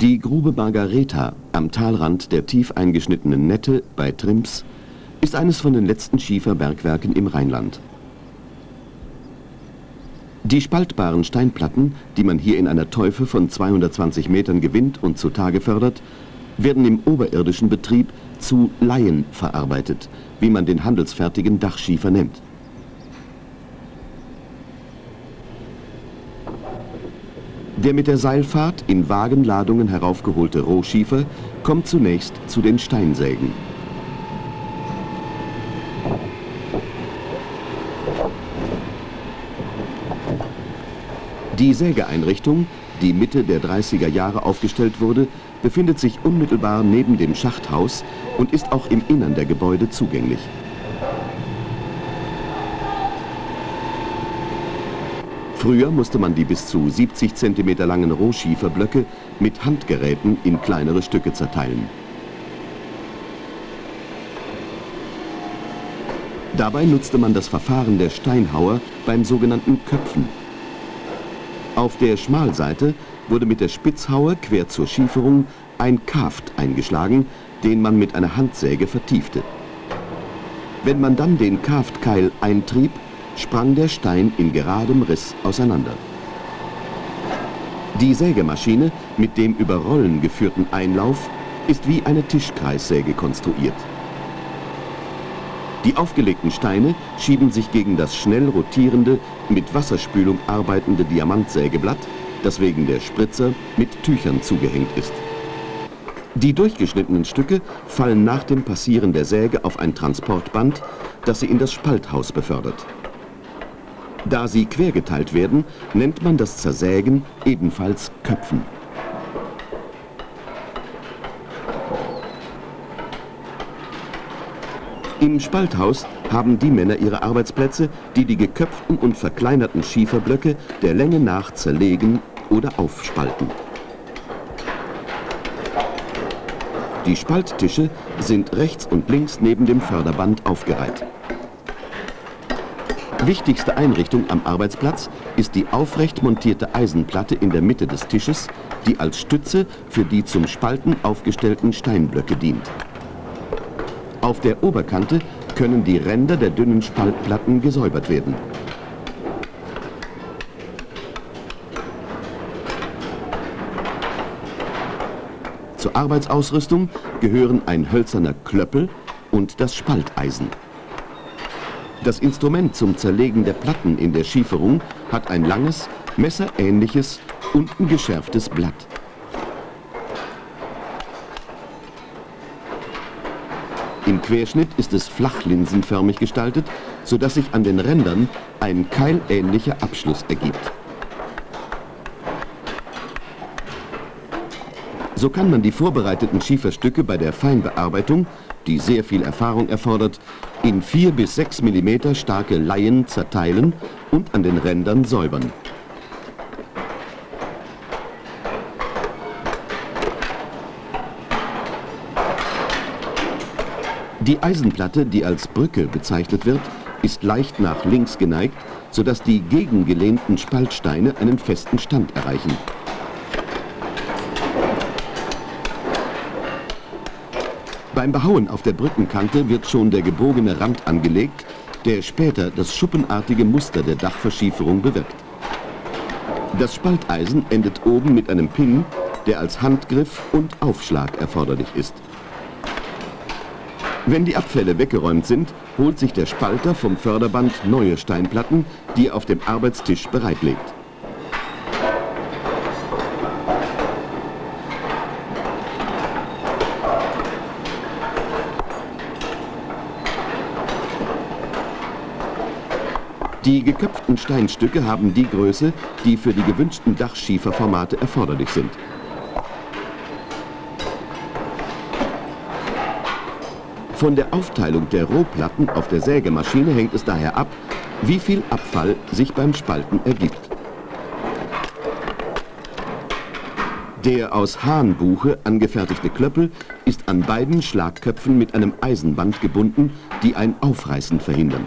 Die Grube Margareta am Talrand der tief eingeschnittenen Nette bei Trims ist eines von den letzten Schieferbergwerken im Rheinland. Die spaltbaren Steinplatten, die man hier in einer Teufe von 220 Metern gewinnt und zutage fördert, werden im oberirdischen Betrieb zu Laien verarbeitet, wie man den handelsfertigen Dachschiefer nennt. Der mit der Seilfahrt in Wagenladungen heraufgeholte Rohschiefer kommt zunächst zu den Steinsägen. Die Sägeeinrichtung, die Mitte der 30er Jahre aufgestellt wurde, befindet sich unmittelbar neben dem Schachthaus und ist auch im Innern der Gebäude zugänglich. Früher musste man die bis zu 70 cm langen Rohschieferblöcke mit Handgeräten in kleinere Stücke zerteilen. Dabei nutzte man das Verfahren der Steinhauer beim sogenannten Köpfen. Auf der Schmalseite wurde mit der Spitzhaue quer zur Schieferung ein Kaft eingeschlagen, den man mit einer Handsäge vertiefte. Wenn man dann den Kaftkeil eintrieb, sprang der Stein in geradem Riss auseinander. Die Sägemaschine mit dem über Rollen geführten Einlauf ist wie eine Tischkreissäge konstruiert. Die aufgelegten Steine schieben sich gegen das schnell rotierende, mit Wasserspülung arbeitende Diamantsägeblatt, das wegen der Spritzer mit Tüchern zugehängt ist. Die durchgeschnittenen Stücke fallen nach dem Passieren der Säge auf ein Transportband, das sie in das Spalthaus befördert. Da sie quergeteilt werden, nennt man das Zersägen ebenfalls Köpfen. Im Spalthaus haben die Männer ihre Arbeitsplätze, die die geköpften und verkleinerten Schieferblöcke der Länge nach zerlegen oder aufspalten. Die Spalttische sind rechts und links neben dem Förderband aufgereiht. Wichtigste Einrichtung am Arbeitsplatz ist die aufrecht montierte Eisenplatte in der Mitte des Tisches, die als Stütze für die zum Spalten aufgestellten Steinblöcke dient. Auf der Oberkante können die Ränder der dünnen Spaltplatten gesäubert werden. Zur Arbeitsausrüstung gehören ein hölzerner Klöppel und das Spalteisen. Das Instrument zum Zerlegen der Platten in der Schieferung hat ein langes, messerähnliches, unten geschärftes Blatt. Im Querschnitt ist es flachlinsenförmig gestaltet, sodass sich an den Rändern ein keilähnlicher Abschluss ergibt. So kann man die vorbereiteten Schieferstücke bei der Feinbearbeitung, die sehr viel Erfahrung erfordert, in 4 bis 6 mm starke Laien zerteilen und an den Rändern säubern. Die Eisenplatte, die als Brücke bezeichnet wird, ist leicht nach links geneigt, sodass die gegengelehnten Spaltsteine einen festen Stand erreichen. Beim Behauen auf der Brückenkante wird schon der gebogene Rand angelegt, der später das schuppenartige Muster der Dachverschieferung bewirkt. Das Spalteisen endet oben mit einem Pin, der als Handgriff und Aufschlag erforderlich ist. Wenn die Abfälle weggeräumt sind, holt sich der Spalter vom Förderband neue Steinplatten, die er auf dem Arbeitstisch bereitlegt. Die geköpften Steinstücke haben die Größe, die für die gewünschten Dachschieferformate erforderlich sind. Von der Aufteilung der Rohplatten auf der Sägemaschine hängt es daher ab, wie viel Abfall sich beim Spalten ergibt. Der aus Hahnbuche angefertigte Klöppel ist an beiden Schlagköpfen mit einem Eisenband gebunden, die ein Aufreißen verhindern.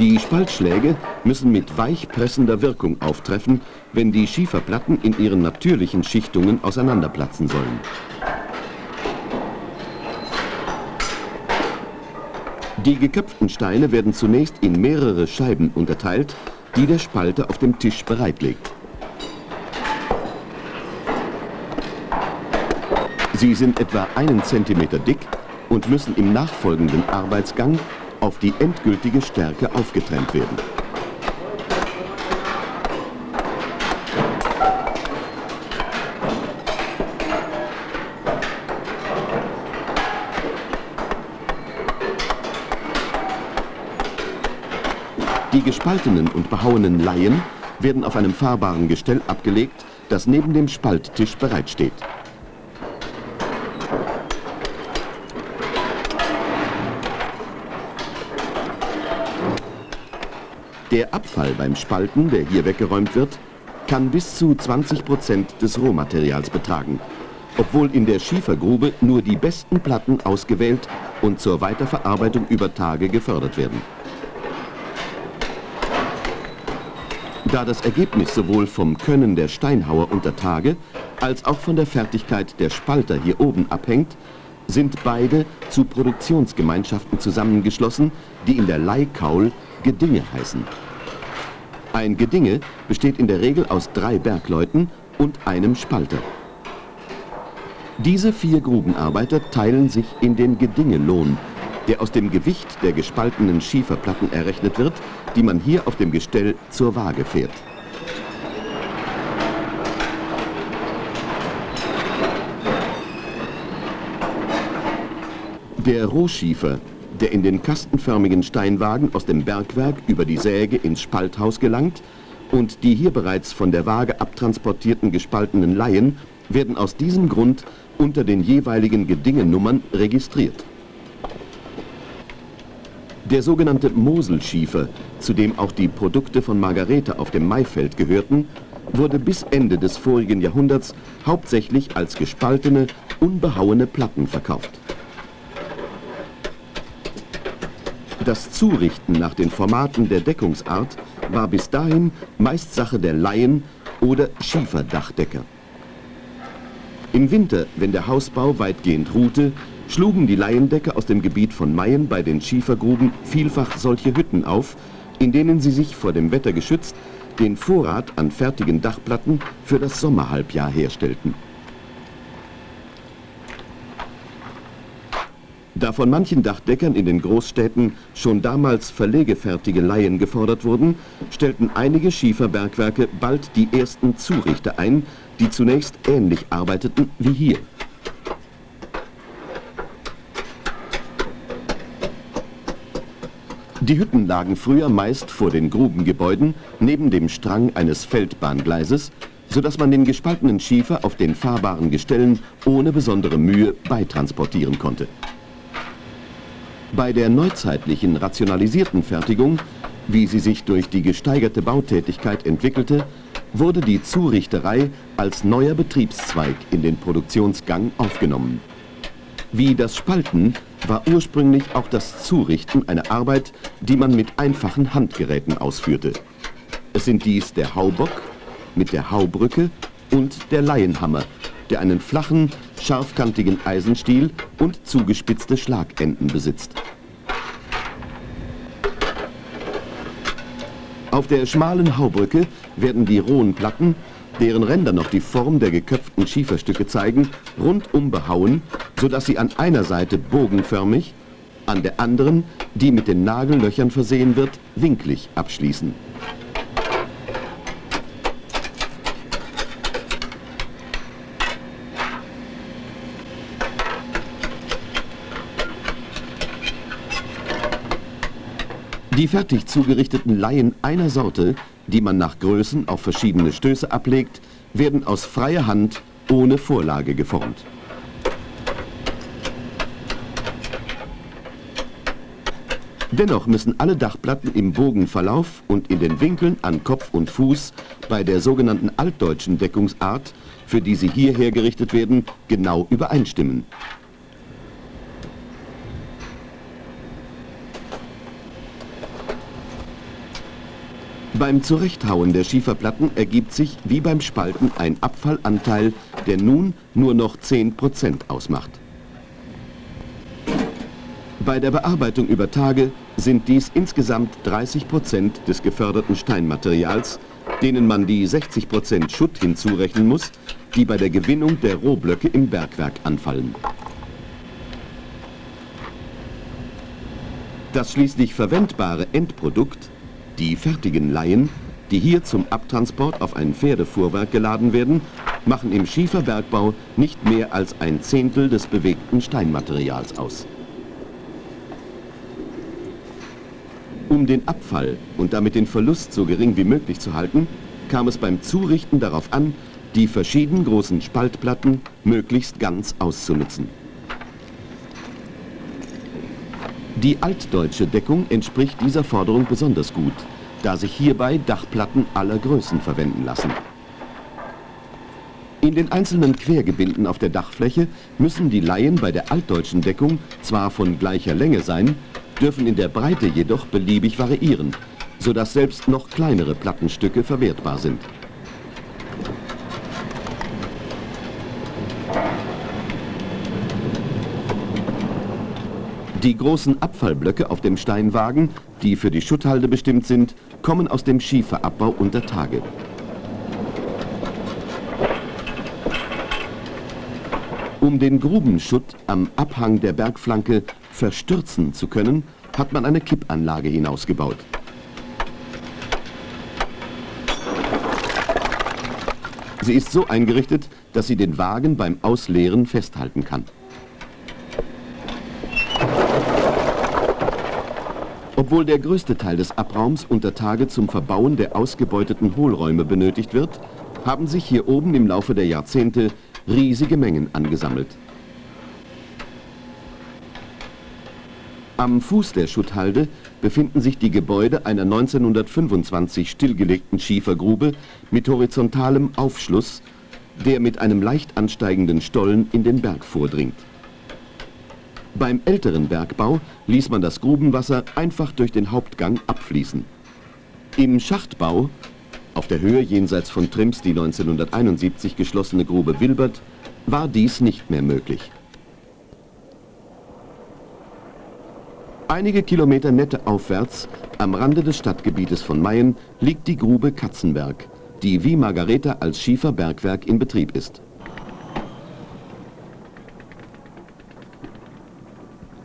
Die Spaltschläge müssen mit weichpressender Wirkung auftreffen, wenn die Schieferplatten in ihren natürlichen Schichtungen auseinanderplatzen sollen. Die geköpften Steine werden zunächst in mehrere Scheiben unterteilt, die der Spalter auf dem Tisch bereitlegt. Sie sind etwa einen Zentimeter dick und müssen im nachfolgenden Arbeitsgang auf die endgültige Stärke aufgetrennt werden. Die gespaltenen und behauenen Laien werden auf einem fahrbaren Gestell abgelegt, das neben dem Spalttisch bereitsteht. Der Abfall beim Spalten, der hier weggeräumt wird, kann bis zu 20 Prozent des Rohmaterials betragen, obwohl in der Schiefergrube nur die besten Platten ausgewählt und zur Weiterverarbeitung über Tage gefördert werden. Da das Ergebnis sowohl vom Können der Steinhauer unter Tage als auch von der Fertigkeit der Spalter hier oben abhängt, sind beide zu Produktionsgemeinschaften zusammengeschlossen, die in der Leihkaul Gedinge heißen. Ein Gedinge besteht in der Regel aus drei Bergleuten und einem Spalter. Diese vier Grubenarbeiter teilen sich in den Gedingelohn, der aus dem Gewicht der gespaltenen Schieferplatten errechnet wird, die man hier auf dem Gestell zur Waage fährt. Der Rohschiefer der in den kastenförmigen Steinwagen aus dem Bergwerk über die Säge ins Spalthaus gelangt und die hier bereits von der Waage abtransportierten gespaltenen Laien werden aus diesem Grund unter den jeweiligen Gedingenummern registriert. Der sogenannte Moselschiefer, zu dem auch die Produkte von Margarete auf dem Maifeld gehörten, wurde bis Ende des vorigen Jahrhunderts hauptsächlich als gespaltene, unbehauene Platten verkauft. Das Zurichten nach den Formaten der Deckungsart war bis dahin meist Sache der Laien oder Schieferdachdecker. Im Winter, wenn der Hausbau weitgehend ruhte, schlugen die Laiendecker aus dem Gebiet von Mayen bei den Schiefergruben vielfach solche Hütten auf, in denen sie sich vor dem Wetter geschützt den Vorrat an fertigen Dachplatten für das Sommerhalbjahr herstellten. Da von manchen Dachdeckern in den Großstädten schon damals verlegefertige Laien gefordert wurden, stellten einige Schieferbergwerke bald die ersten Zurichter ein, die zunächst ähnlich arbeiteten wie hier. Die Hütten lagen früher meist vor den Grubengebäuden neben dem Strang eines Feldbahngleises, sodass man den gespaltenen Schiefer auf den fahrbaren Gestellen ohne besondere Mühe beitransportieren konnte. Bei der neuzeitlichen rationalisierten Fertigung, wie sie sich durch die gesteigerte Bautätigkeit entwickelte, wurde die Zurichterei als neuer Betriebszweig in den Produktionsgang aufgenommen. Wie das Spalten war ursprünglich auch das Zurichten eine Arbeit, die man mit einfachen Handgeräten ausführte. Es sind dies der Haubock mit der Haubrücke und der Laienhammer, der einen flachen, scharfkantigen Eisenstiel und zugespitzte Schlagenden besitzt. Auf der schmalen Haubrücke werden die rohen Platten, deren Ränder noch die Form der geköpften Schieferstücke zeigen, rundum behauen, sodass sie an einer Seite bogenförmig, an der anderen, die mit den Nagellöchern versehen wird, winklig abschließen. Die fertig zugerichteten Laien einer Sorte, die man nach Größen auf verschiedene Stöße ablegt, werden aus freier Hand ohne Vorlage geformt. Dennoch müssen alle Dachplatten im Bogenverlauf und in den Winkeln an Kopf und Fuß bei der sogenannten altdeutschen Deckungsart, für die sie hier hergerichtet werden, genau übereinstimmen. Beim Zurechthauen der Schieferplatten ergibt sich wie beim Spalten ein Abfallanteil, der nun nur noch 10% ausmacht. Bei der Bearbeitung über Tage sind dies insgesamt 30% des geförderten Steinmaterials, denen man die 60% Schutt hinzurechnen muss, die bei der Gewinnung der Rohblöcke im Bergwerk anfallen. Das schließlich verwendbare Endprodukt, die fertigen Laien, die hier zum Abtransport auf ein Pferdefuhrwerk geladen werden, machen im Schieferbergbau nicht mehr als ein Zehntel des bewegten Steinmaterials aus. Um den Abfall und damit den Verlust so gering wie möglich zu halten, kam es beim Zurichten darauf an, die verschieden großen Spaltplatten möglichst ganz auszunutzen. Die altdeutsche Deckung entspricht dieser Forderung besonders gut, da sich hierbei Dachplatten aller Größen verwenden lassen. In den einzelnen Quergebinden auf der Dachfläche müssen die Laien bei der altdeutschen Deckung zwar von gleicher Länge sein, dürfen in der Breite jedoch beliebig variieren, sodass selbst noch kleinere Plattenstücke verwertbar sind. Die großen Abfallblöcke auf dem Steinwagen, die für die Schutthalde bestimmt sind, kommen aus dem Schieferabbau unter Tage. Um den Grubenschutt am Abhang der Bergflanke verstürzen zu können, hat man eine Kippanlage hinausgebaut. Sie ist so eingerichtet, dass sie den Wagen beim Ausleeren festhalten kann. Obwohl der größte Teil des Abraums unter Tage zum Verbauen der ausgebeuteten Hohlräume benötigt wird, haben sich hier oben im Laufe der Jahrzehnte riesige Mengen angesammelt. Am Fuß der Schutthalde befinden sich die Gebäude einer 1925 stillgelegten Schiefergrube mit horizontalem Aufschluss, der mit einem leicht ansteigenden Stollen in den Berg vordringt. Beim älteren Bergbau ließ man das Grubenwasser einfach durch den Hauptgang abfließen. Im Schachtbau, auf der Höhe jenseits von Trims die 1971 geschlossene Grube Wilbert, war dies nicht mehr möglich. Einige Kilometer nette aufwärts, am Rande des Stadtgebietes von Mayen, liegt die Grube Katzenberg, die wie Margareta als Schieferbergwerk in Betrieb ist.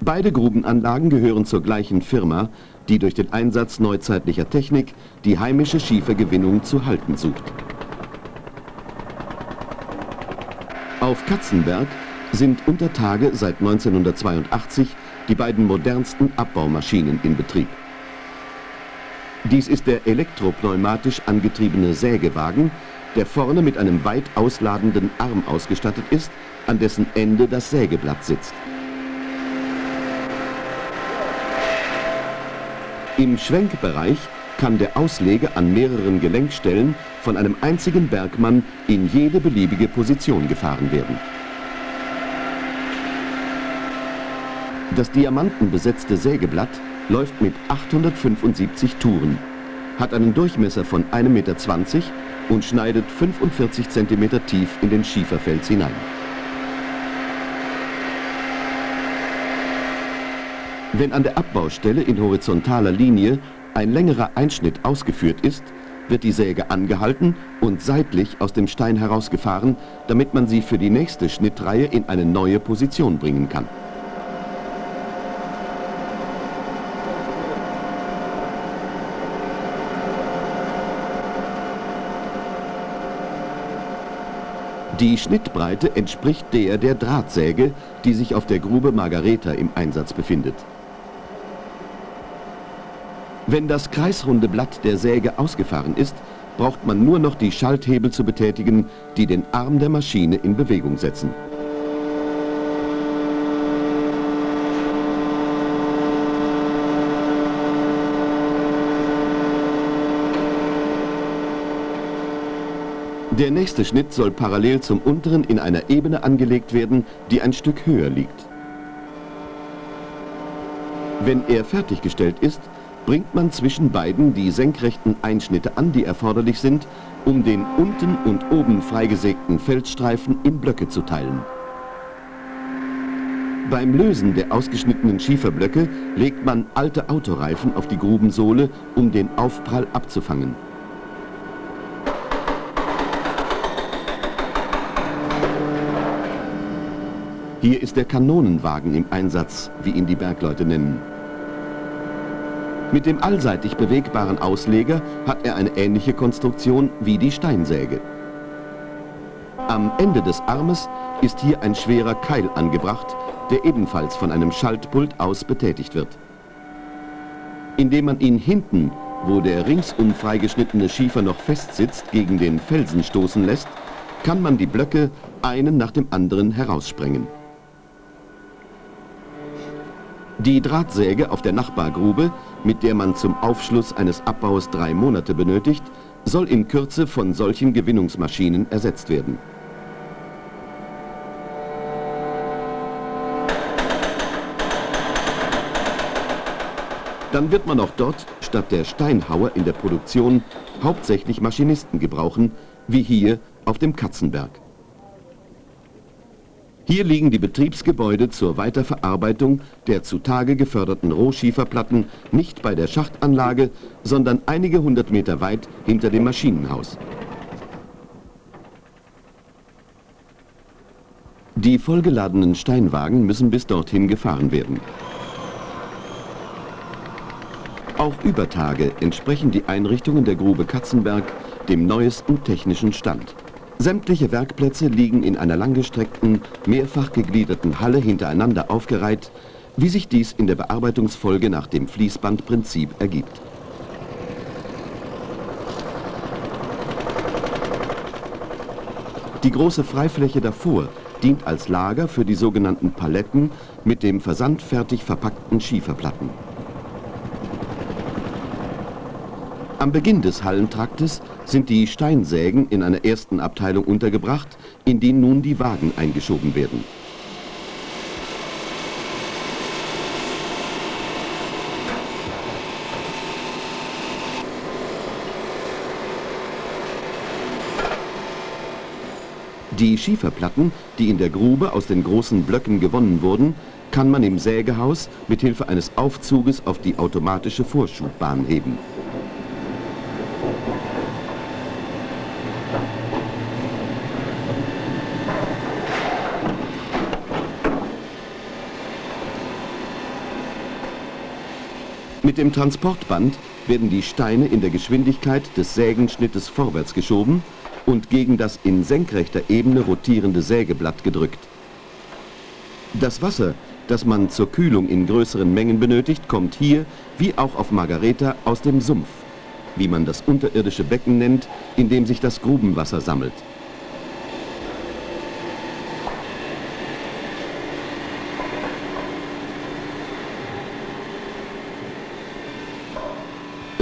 Beide Grubenanlagen gehören zur gleichen Firma, die durch den Einsatz neuzeitlicher Technik die heimische Schiefergewinnung zu halten sucht. Auf Katzenberg sind unter Tage seit 1982 die beiden modernsten Abbaumaschinen in Betrieb. Dies ist der elektropneumatisch angetriebene Sägewagen, der vorne mit einem weit ausladenden Arm ausgestattet ist, an dessen Ende das Sägeblatt sitzt. Im Schwenkbereich kann der Auslege an mehreren Gelenkstellen von einem einzigen Bergmann in jede beliebige Position gefahren werden. Das diamantenbesetzte Sägeblatt läuft mit 875 Touren, hat einen Durchmesser von 1,20 Meter und schneidet 45 cm tief in den Schieferfels hinein. Wenn an der Abbaustelle in horizontaler Linie ein längerer Einschnitt ausgeführt ist, wird die Säge angehalten und seitlich aus dem Stein herausgefahren, damit man sie für die nächste Schnittreihe in eine neue Position bringen kann. Die Schnittbreite entspricht der der Drahtsäge, die sich auf der Grube Margareta im Einsatz befindet. Wenn das kreisrunde Blatt der Säge ausgefahren ist, braucht man nur noch die Schalthebel zu betätigen, die den Arm der Maschine in Bewegung setzen. Der nächste Schnitt soll parallel zum unteren in einer Ebene angelegt werden, die ein Stück höher liegt. Wenn er fertiggestellt ist, bringt man zwischen beiden die senkrechten Einschnitte an, die erforderlich sind, um den unten und oben freigesägten Feldstreifen in Blöcke zu teilen. Beim Lösen der ausgeschnittenen Schieferblöcke legt man alte Autoreifen auf die Grubensohle, um den Aufprall abzufangen. Hier ist der Kanonenwagen im Einsatz, wie ihn die Bergleute nennen. Mit dem allseitig bewegbaren Ausleger hat er eine ähnliche Konstruktion wie die Steinsäge. Am Ende des Armes ist hier ein schwerer Keil angebracht, der ebenfalls von einem Schaltpult aus betätigt wird. Indem man ihn hinten, wo der ringsum freigeschnittene Schiefer noch festsitzt, gegen den Felsen stoßen lässt, kann man die Blöcke einen nach dem anderen heraussprengen. Die Drahtsäge auf der Nachbargrube, mit der man zum Aufschluss eines Abbaus drei Monate benötigt, soll in Kürze von solchen Gewinnungsmaschinen ersetzt werden. Dann wird man auch dort statt der Steinhauer in der Produktion hauptsächlich Maschinisten gebrauchen, wie hier auf dem Katzenberg. Hier liegen die Betriebsgebäude zur Weiterverarbeitung der zutage geförderten Rohschieferplatten nicht bei der Schachtanlage, sondern einige hundert Meter weit hinter dem Maschinenhaus. Die vollgeladenen Steinwagen müssen bis dorthin gefahren werden. Auch über Tage entsprechen die Einrichtungen der Grube Katzenberg dem neuesten technischen Stand. Sämtliche Werkplätze liegen in einer langgestreckten, mehrfach gegliederten Halle hintereinander aufgereiht, wie sich dies in der Bearbeitungsfolge nach dem Fließbandprinzip ergibt. Die große Freifläche davor dient als Lager für die sogenannten Paletten mit dem versandfertig verpackten Schieferplatten. Am Beginn des Hallentraktes sind die Steinsägen in einer ersten Abteilung untergebracht, in die nun die Wagen eingeschoben werden. Die Schieferplatten, die in der Grube aus den großen Blöcken gewonnen wurden, kann man im Sägehaus mit Hilfe eines Aufzuges auf die automatische Vorschubbahn heben. Mit dem Transportband werden die Steine in der Geschwindigkeit des Sägenschnittes vorwärts geschoben und gegen das in senkrechter Ebene rotierende Sägeblatt gedrückt. Das Wasser, das man zur Kühlung in größeren Mengen benötigt, kommt hier, wie auch auf Margareta, aus dem Sumpf, wie man das unterirdische Becken nennt, in dem sich das Grubenwasser sammelt.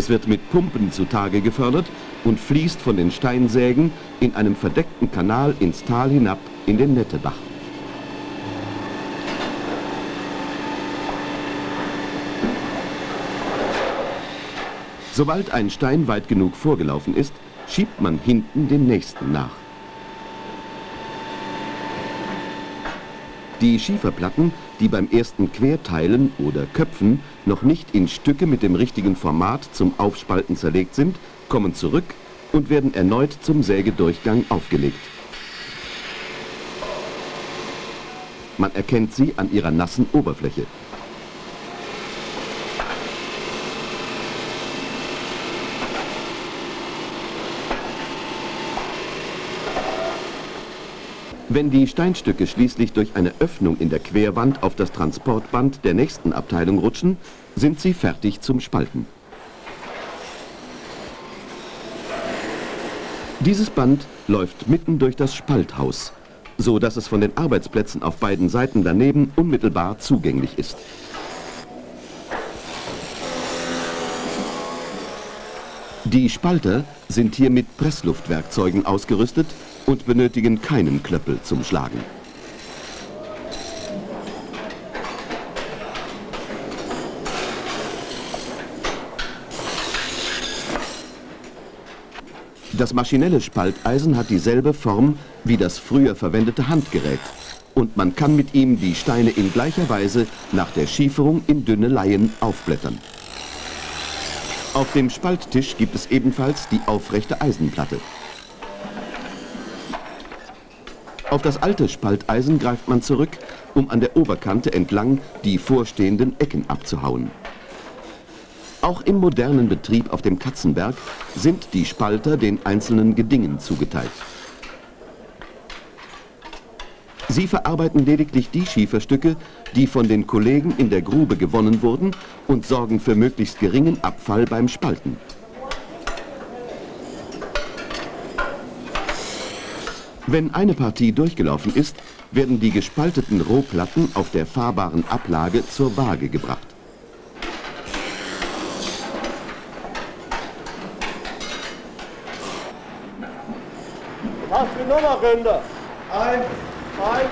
Es wird mit Pumpen zutage gefördert und fließt von den Steinsägen in einem verdeckten Kanal ins Tal hinab in den Nettebach. Sobald ein Stein weit genug vorgelaufen ist, schiebt man hinten den nächsten nach. Die Schieferplatten, die beim ersten Querteilen oder Köpfen noch nicht in Stücke mit dem richtigen Format zum Aufspalten zerlegt sind, kommen zurück und werden erneut zum Sägedurchgang aufgelegt. Man erkennt sie an ihrer nassen Oberfläche. Wenn die Steinstücke schließlich durch eine Öffnung in der Querwand auf das Transportband der nächsten Abteilung rutschen, sind sie fertig zum Spalten. Dieses Band läuft mitten durch das Spalthaus, so dass es von den Arbeitsplätzen auf beiden Seiten daneben unmittelbar zugänglich ist. Die Spalter sind hier mit Pressluftwerkzeugen ausgerüstet und benötigen keinen Klöppel zum Schlagen. Das maschinelle Spalteisen hat dieselbe Form wie das früher verwendete Handgerät und man kann mit ihm die Steine in gleicher Weise nach der Schieferung in dünne Laien aufblättern. Auf dem Spalttisch gibt es ebenfalls die aufrechte Eisenplatte. Auf das alte Spalteisen greift man zurück, um an der Oberkante entlang die vorstehenden Ecken abzuhauen. Auch im modernen Betrieb auf dem Katzenberg sind die Spalter den einzelnen Gedingen zugeteilt. Sie verarbeiten lediglich die Schieferstücke, die von den Kollegen in der Grube gewonnen wurden und sorgen für möglichst geringen Abfall beim Spalten. Wenn eine Partie durchgelaufen ist, werden die gespalteten Rohplatten auf der fahrbaren Ablage zur Waage gebracht. Was für Nummer, Rinder? Eins, zwei.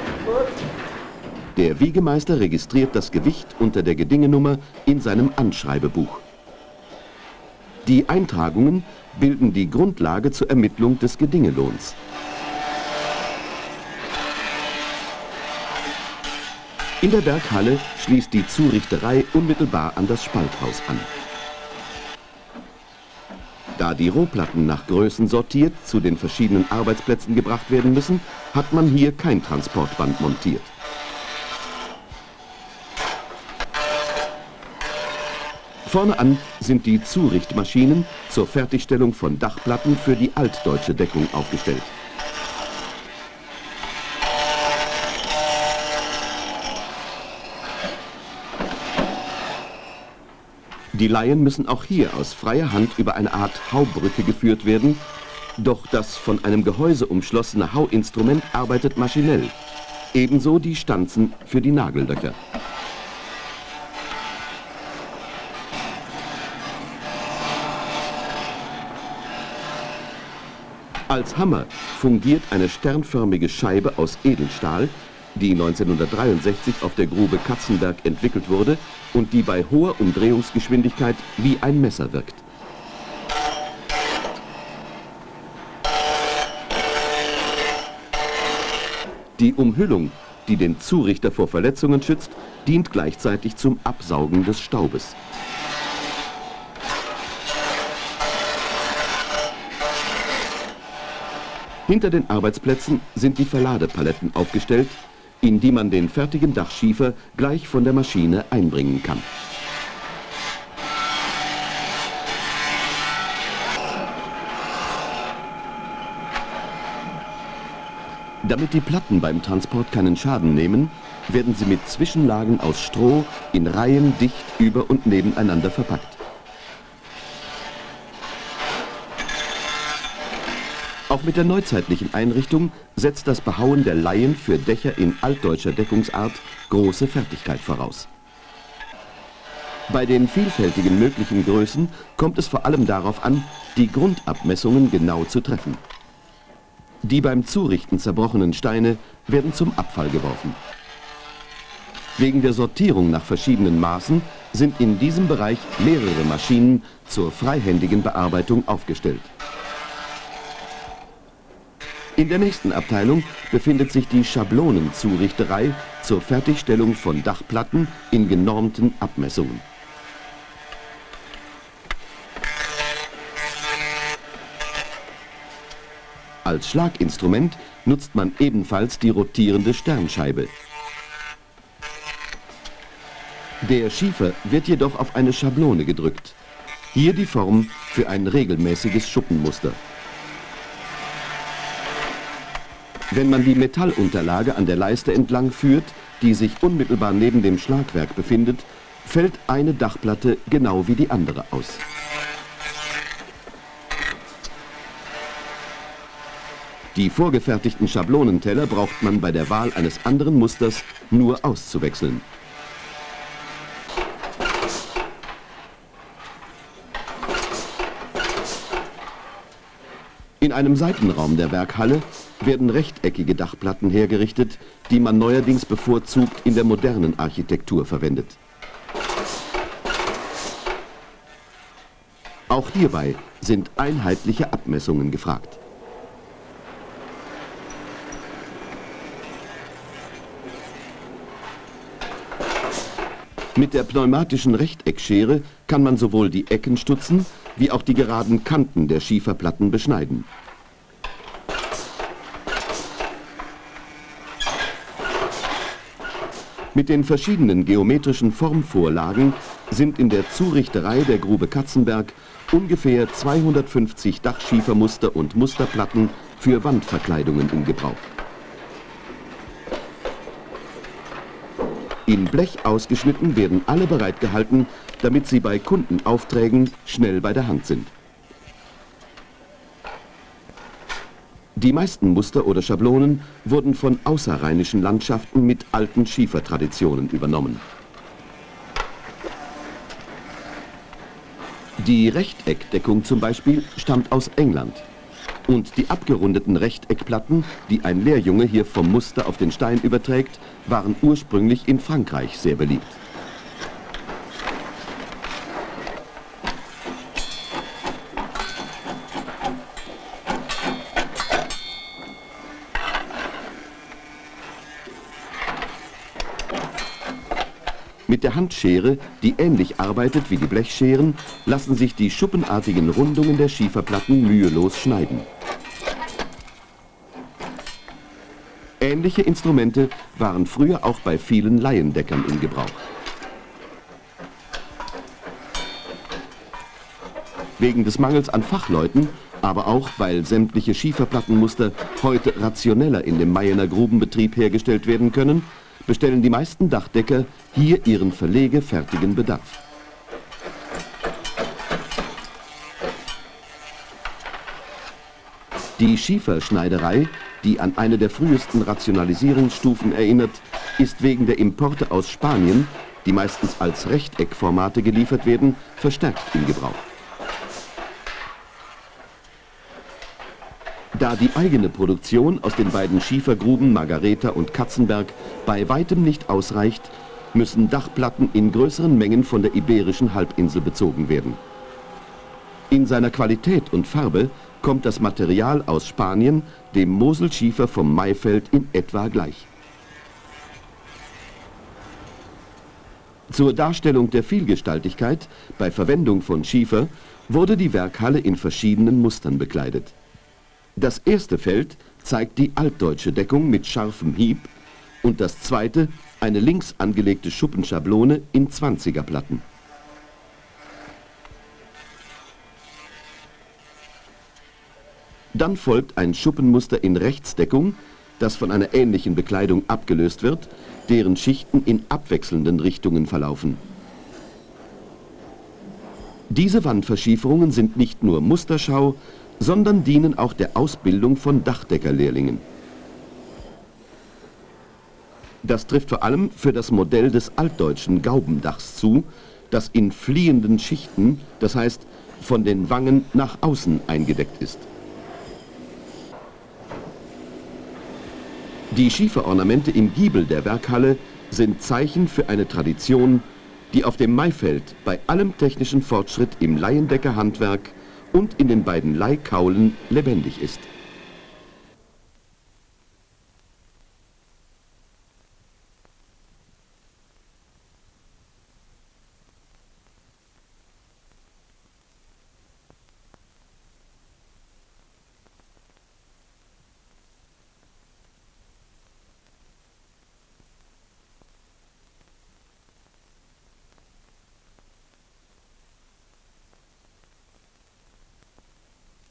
Der Wiegemeister registriert das Gewicht unter der Gedingenummer in seinem Anschreibebuch. Die Eintragungen bilden die Grundlage zur Ermittlung des Gedingelohns. In der Berghalle schließt die Zurichterei unmittelbar an das Spalthaus an. Da die Rohplatten nach Größen sortiert zu den verschiedenen Arbeitsplätzen gebracht werden müssen, hat man hier kein Transportband montiert. Vorne an sind die Zurichtmaschinen zur Fertigstellung von Dachplatten für die altdeutsche Deckung aufgestellt. Die Laien müssen auch hier aus freier Hand über eine Art Haubrücke geführt werden, doch das von einem Gehäuse umschlossene Hauinstrument arbeitet maschinell. Ebenso die Stanzen für die Nagellöcher. Als Hammer fungiert eine sternförmige Scheibe aus Edelstahl, die 1963 auf der Grube Katzenberg entwickelt wurde und die bei hoher Umdrehungsgeschwindigkeit wie ein Messer wirkt. Die Umhüllung, die den Zurichter vor Verletzungen schützt, dient gleichzeitig zum Absaugen des Staubes. Hinter den Arbeitsplätzen sind die Verladepaletten aufgestellt, in die man den fertigen Dachschiefer gleich von der Maschine einbringen kann. Damit die Platten beim Transport keinen Schaden nehmen, werden sie mit Zwischenlagen aus Stroh in Reihen dicht über und nebeneinander verpackt. Auch mit der neuzeitlichen Einrichtung setzt das Behauen der Laien für Dächer in altdeutscher Deckungsart große Fertigkeit voraus. Bei den vielfältigen möglichen Größen kommt es vor allem darauf an, die Grundabmessungen genau zu treffen. Die beim Zurichten zerbrochenen Steine werden zum Abfall geworfen. Wegen der Sortierung nach verschiedenen Maßen sind in diesem Bereich mehrere Maschinen zur freihändigen Bearbeitung aufgestellt. In der nächsten Abteilung befindet sich die Schablonenzurichterei zur Fertigstellung von Dachplatten in genormten Abmessungen. Als Schlaginstrument nutzt man ebenfalls die rotierende Sternscheibe. Der Schiefer wird jedoch auf eine Schablone gedrückt. Hier die Form für ein regelmäßiges Schuppenmuster. Wenn man die Metallunterlage an der Leiste entlang führt, die sich unmittelbar neben dem Schlagwerk befindet, fällt eine Dachplatte genau wie die andere aus. Die vorgefertigten Schablonenteller braucht man bei der Wahl eines anderen Musters nur auszuwechseln. In einem Seitenraum der Werkhalle werden rechteckige Dachplatten hergerichtet, die man neuerdings bevorzugt in der modernen Architektur verwendet. Auch hierbei sind einheitliche Abmessungen gefragt. Mit der pneumatischen Rechteckschere kann man sowohl die Ecken stutzen, wie auch die geraden Kanten der Schieferplatten beschneiden. Mit den verschiedenen geometrischen Formvorlagen sind in der Zurichterei der Grube Katzenberg ungefähr 250 Dachschiefermuster und Musterplatten für Wandverkleidungen in Gebrauch. In Blech ausgeschnitten werden alle bereitgehalten, damit sie bei Kundenaufträgen schnell bei der Hand sind. Die meisten Muster oder Schablonen wurden von außerrheinischen Landschaften mit alten Schiefertraditionen übernommen. Die Rechteckdeckung zum Beispiel stammt aus England. Und die abgerundeten Rechteckplatten, die ein Lehrjunge hier vom Muster auf den Stein überträgt, waren ursprünglich in Frankreich sehr beliebt. Mit der Handschere, die ähnlich arbeitet wie die Blechscheren, lassen sich die schuppenartigen Rundungen der Schieferplatten mühelos schneiden. Ähnliche Instrumente waren früher auch bei vielen Laiendeckern in Gebrauch. Wegen des Mangels an Fachleuten, aber auch weil sämtliche Schieferplattenmuster heute rationeller in dem Mayener Grubenbetrieb hergestellt werden können, bestellen die meisten Dachdecker hier ihren verlegefertigen Bedarf. Die Schieferschneiderei, die an eine der frühesten Rationalisierungsstufen erinnert, ist wegen der Importe aus Spanien, die meistens als Rechteckformate geliefert werden, verstärkt in Gebrauch. Da die eigene Produktion aus den beiden Schiefergruben Margareta und Katzenberg bei weitem nicht ausreicht, müssen Dachplatten in größeren Mengen von der iberischen Halbinsel bezogen werden. In seiner Qualität und Farbe kommt das Material aus Spanien dem Moselschiefer vom Maifeld in etwa gleich. Zur Darstellung der Vielgestaltigkeit bei Verwendung von Schiefer wurde die Werkhalle in verschiedenen Mustern bekleidet. Das erste Feld zeigt die altdeutsche Deckung mit scharfem Hieb und das zweite eine links angelegte Schuppenschablone in 20er Platten. Dann folgt ein Schuppenmuster in Rechtsdeckung, das von einer ähnlichen Bekleidung abgelöst wird, deren Schichten in abwechselnden Richtungen verlaufen. Diese Wandverschieferungen sind nicht nur Musterschau, sondern dienen auch der Ausbildung von Dachdeckerlehrlingen. Das trifft vor allem für das Modell des altdeutschen Gaubendachs zu, das in fliehenden Schichten, das heißt von den Wangen nach außen eingedeckt ist. Die Schieferornamente im Giebel der Werkhalle sind Zeichen für eine Tradition, die auf dem Maifeld bei allem technischen Fortschritt im Laiendeckerhandwerk und in den beiden Leihkaulen lebendig ist.